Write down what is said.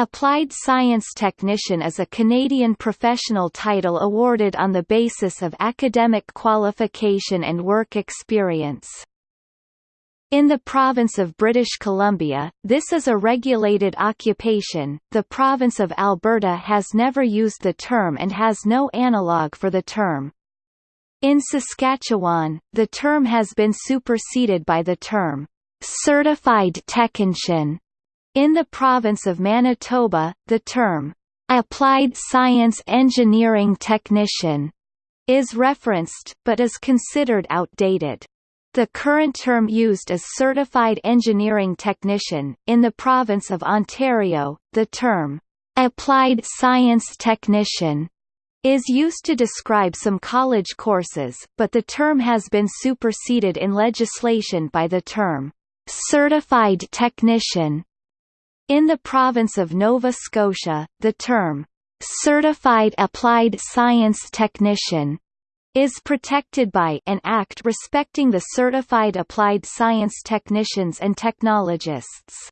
Applied Science Technician is a Canadian professional title awarded on the basis of academic qualification and work experience. In the province of British Columbia, this is a regulated occupation. The province of Alberta has never used the term and has no analogue for the term. In Saskatchewan, the term has been superseded by the term certified technician in the province of Manitoba, the term, "'applied science engineering technician' is referenced, but is considered outdated. The current term used is Certified Engineering Technician. In the province of Ontario, the term, "'Applied Science Technician' is used to describe some college courses, but the term has been superseded in legislation by the term, "'Certified Technician' In the province of Nova Scotia, the term, "'Certified Applied Science Technician' is protected by an act respecting the certified applied science technicians and technologists.